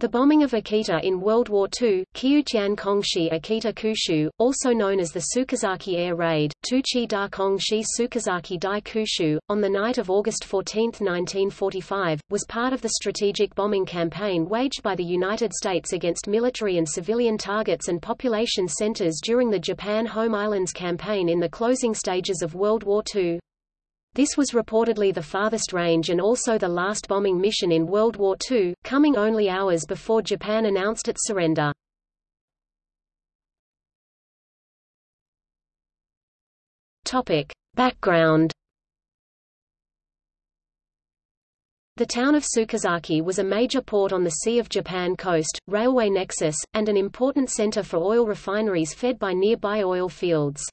The bombing of Akita in World War II, Kyuchian Kongshi Akita Kushu, also known as the Tsuchizaki Air Raid, Tuchi da Kongshi Tsuchizaki Dai Kushu, on the night of August 14, 1945, was part of the strategic bombing campaign waged by the United States against military and civilian targets and population centers during the Japan Home Islands campaign in the closing stages of World War II. This was reportedly the farthest range and also the last bombing mission in World War II, coming only hours before Japan announced its surrender. Topic. Background The town of Tsuchizaki was a major port on the Sea of Japan coast, railway nexus, and an important center for oil refineries fed by nearby oil fields.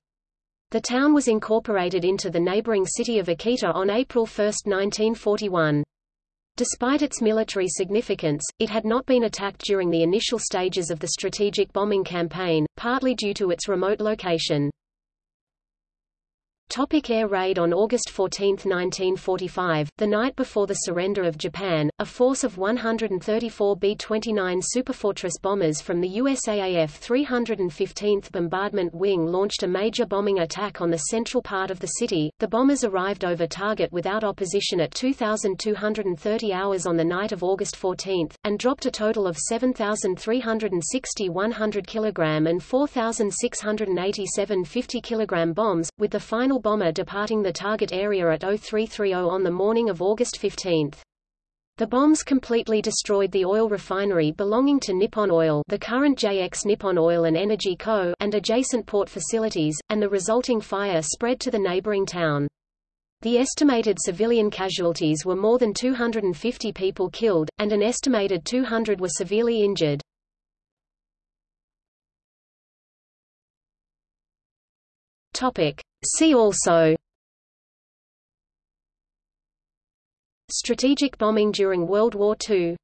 The town was incorporated into the neighboring city of Akita on April 1, 1941. Despite its military significance, it had not been attacked during the initial stages of the strategic bombing campaign, partly due to its remote location. Topic air raid On August 14, 1945, the night before the surrender of Japan, a force of 134 B-29 Superfortress bombers from the USAAF 315th Bombardment Wing launched a major bombing attack on the central part of the city. The bombers arrived over target without opposition at 2,230 hours on the night of August 14, and dropped a total of 7,360 100 kg and 4,687 50 kg bombs, with the final bomber departing the target area at 0330 on the morning of August 15. The bombs completely destroyed the oil refinery belonging to Nippon Oil the current JX Nippon Oil and Energy Co. and adjacent port facilities, and the resulting fire spread to the neighboring town. The estimated civilian casualties were more than 250 people killed, and an estimated 200 were severely injured. Topic. See also Strategic bombing during World War II